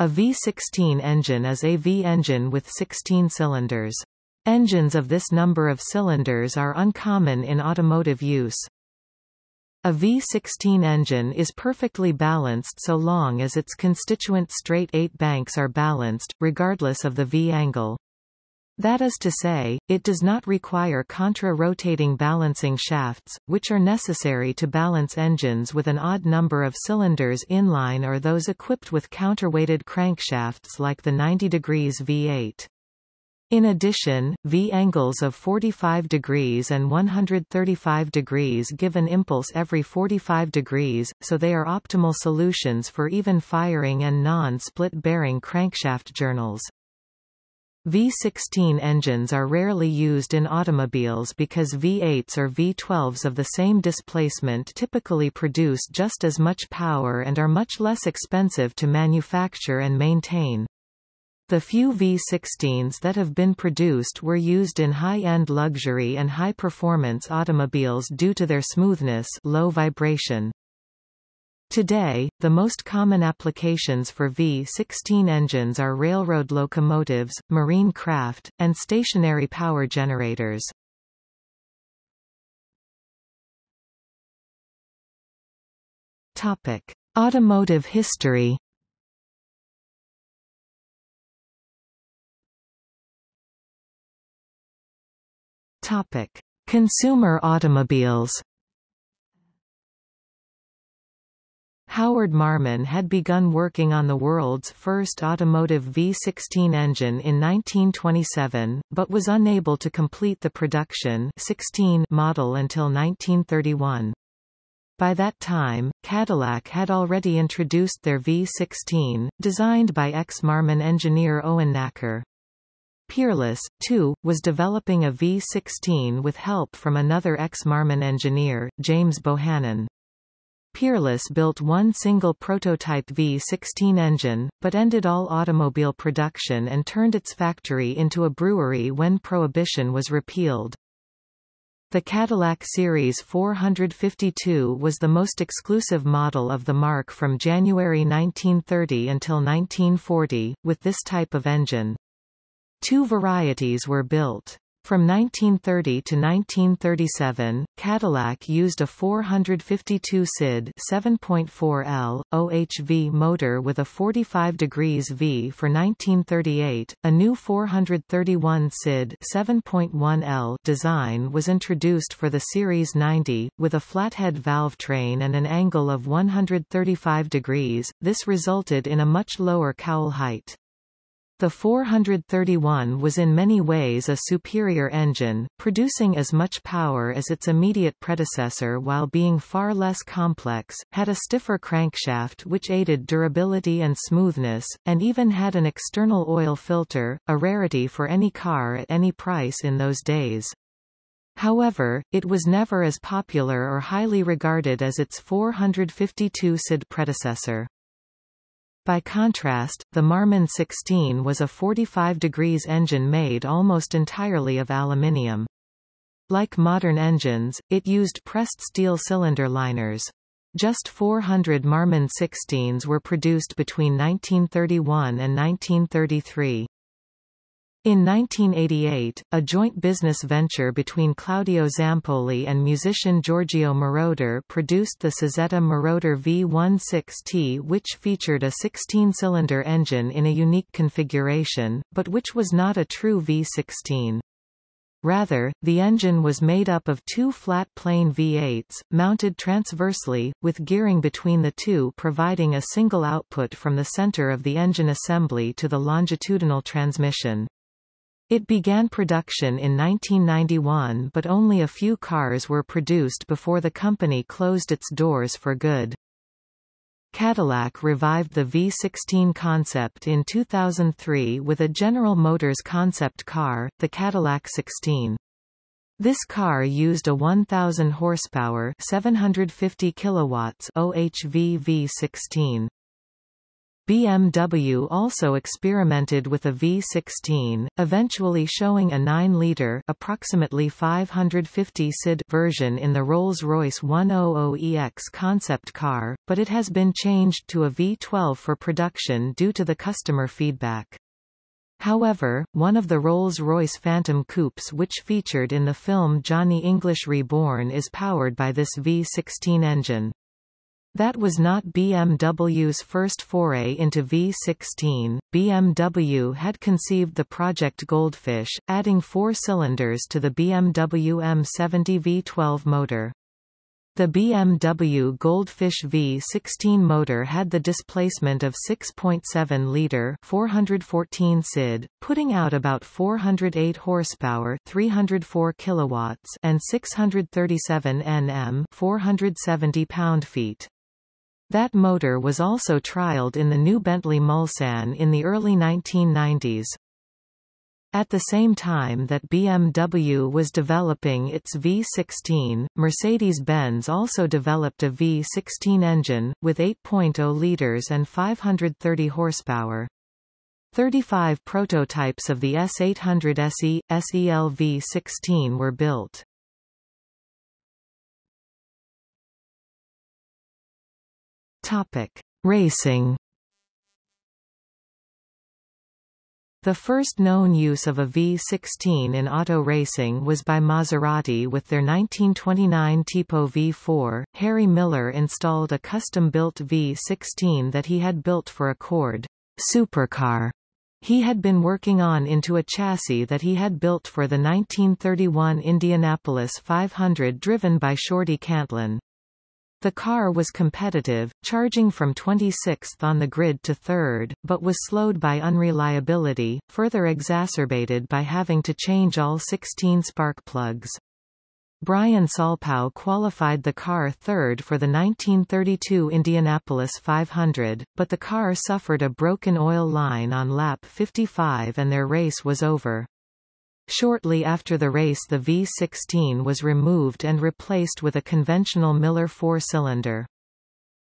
A V16 engine is a V-engine with 16 cylinders. Engines of this number of cylinders are uncommon in automotive use. A V16 engine is perfectly balanced so long as its constituent straight eight banks are balanced, regardless of the V-angle. That is to say, it does not require contra-rotating balancing shafts, which are necessary to balance engines with an odd number of cylinders inline or those equipped with counterweighted crankshafts like the 90 degrees V8. In addition, V-angles of 45 degrees and 135 degrees give an impulse every 45 degrees, so they are optimal solutions for even firing and non-split bearing crankshaft journals. V16 engines are rarely used in automobiles because V8s or V12s of the same displacement typically produce just as much power and are much less expensive to manufacture and maintain. The few V16s that have been produced were used in high-end luxury and high-performance automobiles due to their smoothness low vibration. Today, the most common applications for V16 engines are railroad locomotives, marine craft, and stationary power generators. Topic: Automotive history. Topic: Consumer automobiles. Howard Marmon had begun working on the world's first automotive V16 engine in 1927, but was unable to complete the production 16 model until 1931. By that time, Cadillac had already introduced their V16, designed by ex-Marmon engineer Owen Nacker. Peerless, too, was developing a V16 with help from another ex-Marmon engineer, James Bohannon. Peerless built one single prototype V16 engine, but ended all automobile production and turned its factory into a brewery when Prohibition was repealed. The Cadillac Series 452 was the most exclusive model of the marque from January 1930 until 1940, with this type of engine. Two varieties were built. From 1930 to 1937, Cadillac used a 452 CID 7.4 L OHV motor with a 45 degrees V for 1938. A new 431 CID 7.1 L design was introduced for the Series 90 with a flathead valve train and an angle of 135 degrees. This resulted in a much lower cowl height. The 431 was in many ways a superior engine, producing as much power as its immediate predecessor while being far less complex, had a stiffer crankshaft which aided durability and smoothness, and even had an external oil filter, a rarity for any car at any price in those days. However, it was never as popular or highly regarded as its 452 CID predecessor. By contrast, the Marmon 16 was a 45 degrees engine made almost entirely of aluminium. Like modern engines, it used pressed steel cylinder liners. Just 400 Marmon 16s were produced between 1931 and 1933. In 1988, a joint business venture between Claudio Zampolli and musician Giorgio Moroder produced the Cizeta Moroder V16T which featured a 16-cylinder engine in a unique configuration, but which was not a true V16. Rather, the engine was made up of two flat plane V8s, mounted transversely, with gearing between the two providing a single output from the center of the engine assembly to the longitudinal transmission. It began production in 1991 but only a few cars were produced before the company closed its doors for good. Cadillac revived the V16 concept in 2003 with a General Motors concept car, the Cadillac 16. This car used a 1000 horsepower, 750 kilowatts OHV V16. BMW also experimented with a V16, eventually showing a 9-litre approximately 550 cid version in the Rolls-Royce 100EX concept car, but it has been changed to a V12 for production due to the customer feedback. However, one of the Rolls-Royce Phantom coupes which featured in the film Johnny English Reborn is powered by this V16 engine. That was not BMW's first foray into V16. BMW had conceived the Project Goldfish, adding four cylinders to the BMW M70 V12 motor. The BMW Goldfish V16 motor had the displacement of 6.7 liter 414 cid, putting out about 408 horsepower 304 kilowatts and 637 Nm 470 pound-feet. That motor was also trialed in the new Bentley Mulsanne in the early 1990s. At the same time that BMW was developing its V16, Mercedes-Benz also developed a V16 engine, with 8.0 litres and 530 horsepower. 35 prototypes of the S800 SE, SEL V16 were built. Topic: Racing. The first known use of a V16 in auto racing was by Maserati with their 1929 Tipo V4. Harry Miller installed a custom-built V16 that he had built for a Cord supercar he had been working on into a chassis that he had built for the 1931 Indianapolis 500 driven by Shorty Cantlon. The car was competitive, charging from 26th on the grid to 3rd, but was slowed by unreliability, further exacerbated by having to change all 16 spark plugs. Bryan Saulpaugh qualified the car third for the 1932 Indianapolis 500, but the car suffered a broken oil line on lap 55 and their race was over. Shortly after the race the V16 was removed and replaced with a conventional Miller four-cylinder.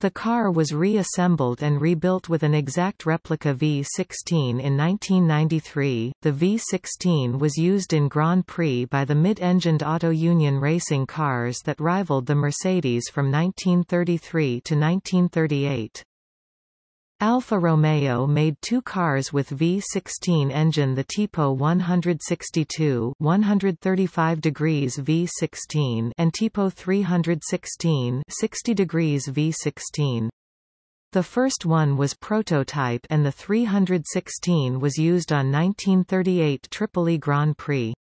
The car was reassembled and rebuilt with an exact replica V16 in 1993. The V16 was used in Grand Prix by the mid-engined Auto Union racing cars that rivaled the Mercedes from 1933 to 1938. Alfa Romeo made two cars with V16 engine the Tipo 162 135 degrees V16 and Tipo 316 60 degrees V16. The first one was prototype and the 316 was used on 1938 Tripoli Grand Prix.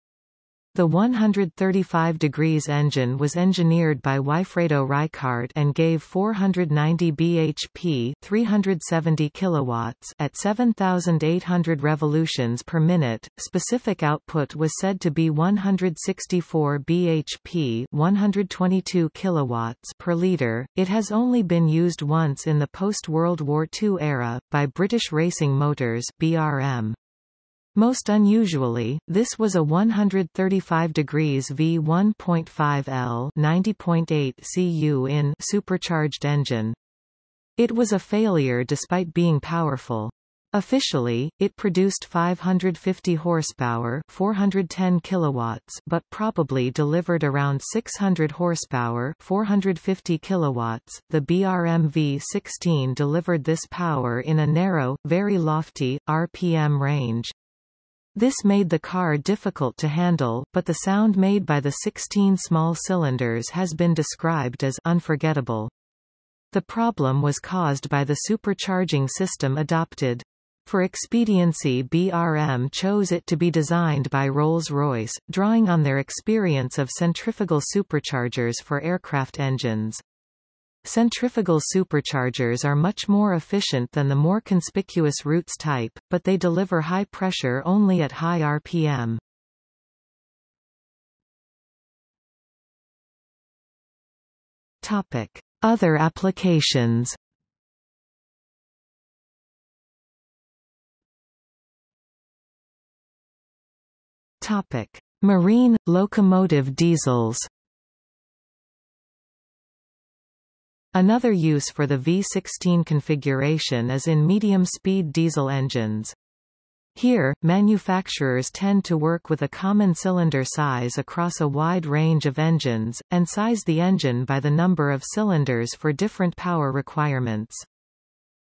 The 135 degrees engine was engineered by Wifredo Ricart and gave 490 bhp 370 kilowatts at 7,800 revolutions per minute. Specific output was said to be 164 bhp 122 kilowatts per liter. It has only been used once in the post-World War II era, by British Racing Motors BRM. Most unusually, this was a 135 degrees V 1.5 L 90.8 cu in supercharged engine. It was a failure despite being powerful. Officially, it produced 550 horsepower, 410 kilowatts, but probably delivered around 600 horsepower, 450 kilowatts. The BRM V16 delivered this power in a narrow, very lofty RPM range. This made the car difficult to handle, but the sound made by the 16 small cylinders has been described as unforgettable. The problem was caused by the supercharging system adopted. For expediency BRM chose it to be designed by Rolls-Royce, drawing on their experience of centrifugal superchargers for aircraft engines. Centrifugal superchargers are much more efficient than the more conspicuous Roots type, but they deliver high pressure only at high RPM. Topic: Other applications. Topic: Marine locomotive diesels. Another use for the V16 configuration is in medium-speed diesel engines. Here, manufacturers tend to work with a common cylinder size across a wide range of engines, and size the engine by the number of cylinders for different power requirements.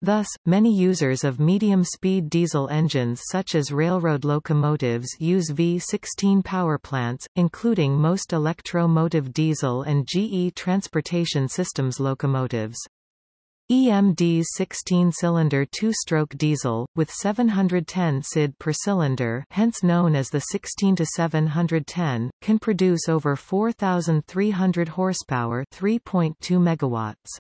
Thus, many users of medium-speed diesel engines such as railroad locomotives use V16 powerplants, including most Electro-Motive diesel and GE Transportation Systems locomotives. EMD's 16-cylinder two-stroke diesel, with 710 CID per cylinder hence known as the 16-710, can produce over 4,300 horsepower 3.2 megawatts.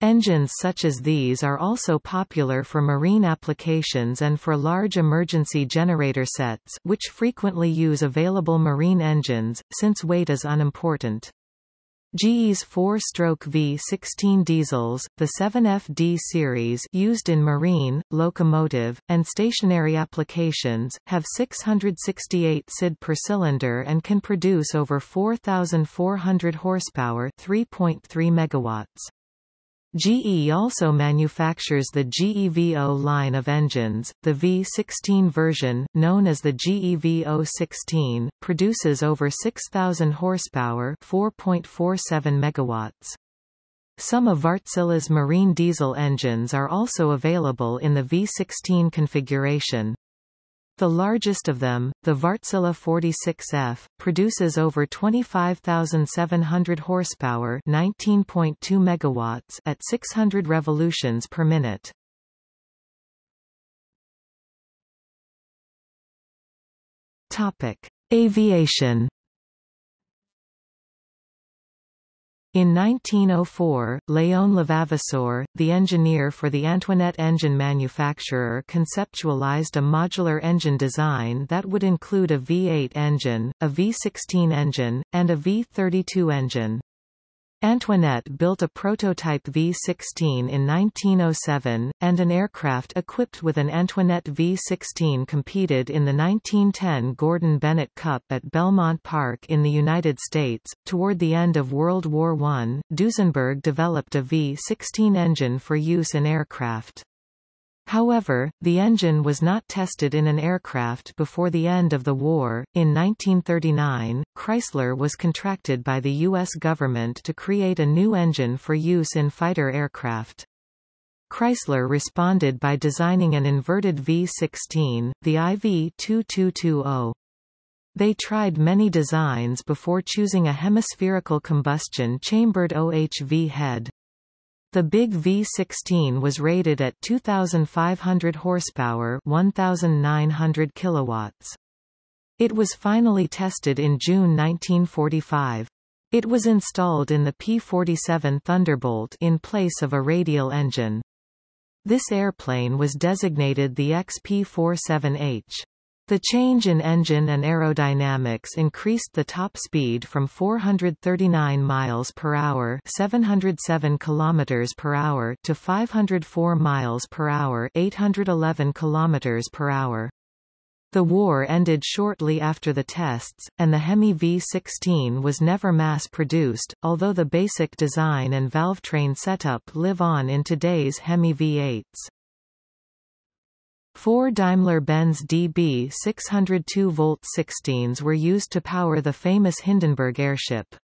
Engines such as these are also popular for marine applications and for large emergency generator sets which frequently use available marine engines, since weight is unimportant. GE's four-stroke V16 diesels, the 7FD series used in marine, locomotive, and stationary applications, have 668 CID per cylinder and can produce over 4,400 horsepower 3.3 megawatts. GE also manufactures the GEVO line of engines. The V16 version, known as the GEVO 16, produces over 6,000 horsepower, 4.47 megawatts. Some of Wärtsilä's marine diesel engines are also available in the V16 configuration. The largest of them, the Wärtsilä 46F, produces over 25,700 horsepower, 19.2 megawatts at 600 revolutions per minute. Topic: Aviation In 1904, Léon Levavasseur, the engineer for the Antoinette engine manufacturer conceptualized a modular engine design that would include a V8 engine, a V16 engine, and a V32 engine. Antoinette built a prototype V-16 in 1907, and an aircraft equipped with an Antoinette V-16 competed in the 1910 Gordon Bennett Cup at Belmont Park in the United States. Toward the end of World War I, Duesenberg developed a V-16 engine for use in aircraft. However, the engine was not tested in an aircraft before the end of the war. In 1939, Chrysler was contracted by the U.S. government to create a new engine for use in fighter aircraft. Chrysler responded by designing an inverted V-16, the IV-2220. They tried many designs before choosing a hemispherical combustion chambered OHV head. The big V16 was rated at 2500 horsepower, 1900 kilowatts. It was finally tested in June 1945. It was installed in the P-47 Thunderbolt in place of a radial engine. This airplane was designated the XP-47H. The change in engine and aerodynamics increased the top speed from 439 miles per hour, 707 kilometers per hour to 504 miles per hour, 811 kilometers per hour. The war ended shortly after the tests, and the Hemi V16 was never mass-produced, although the basic design and valvetrain setup live on in today's Hemi V8s. Four Daimler-Benz DB 602 volt 16s were used to power the famous Hindenburg airship.